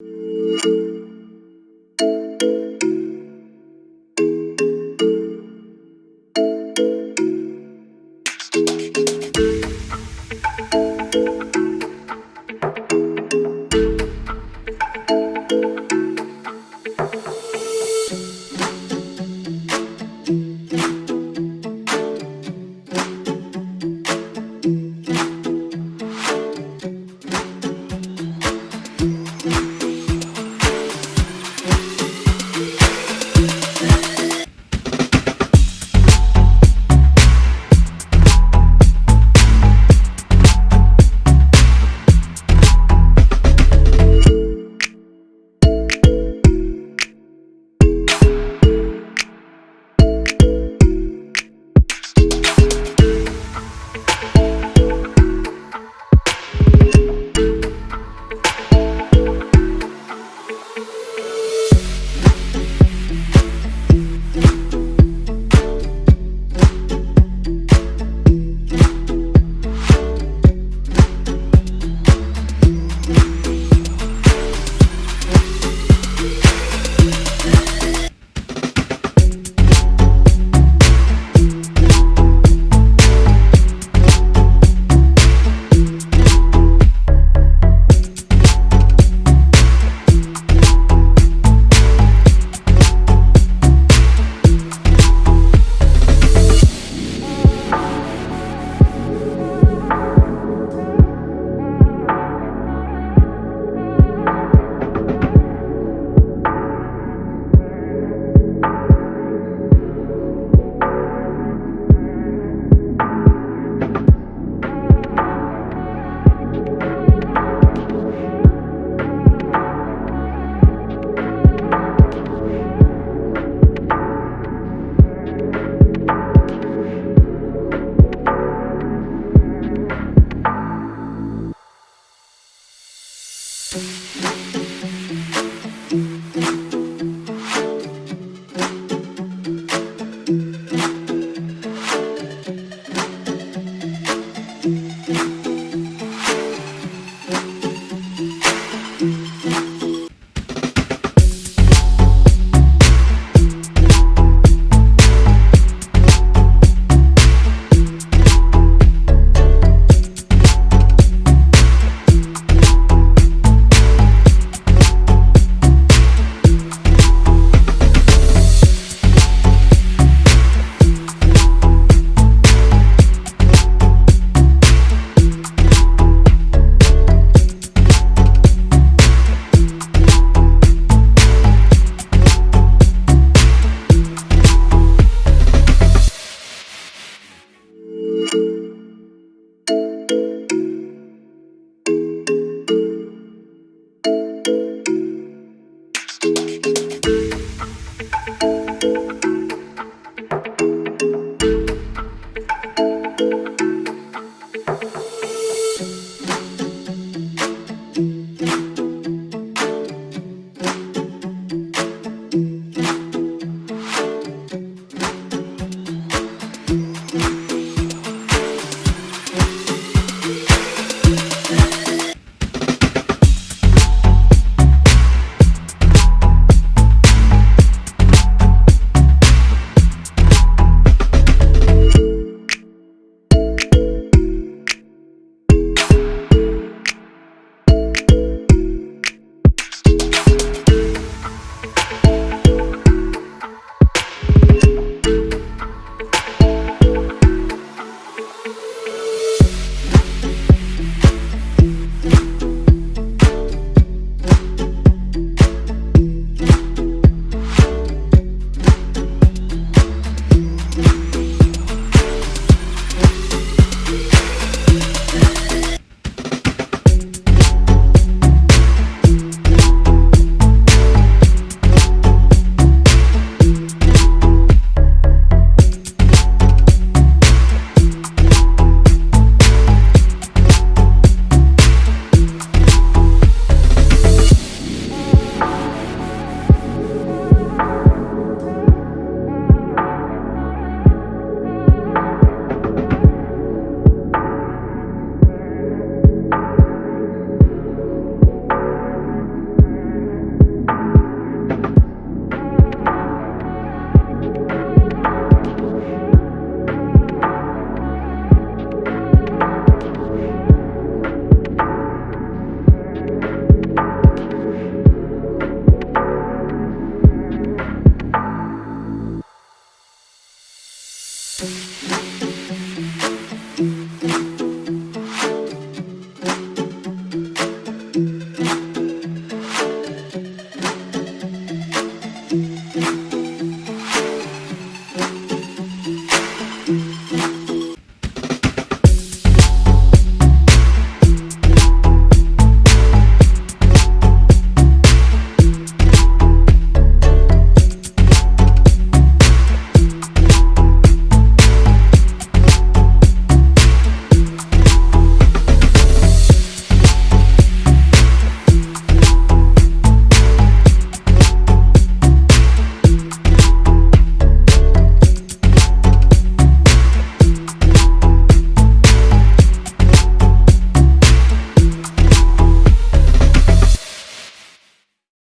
you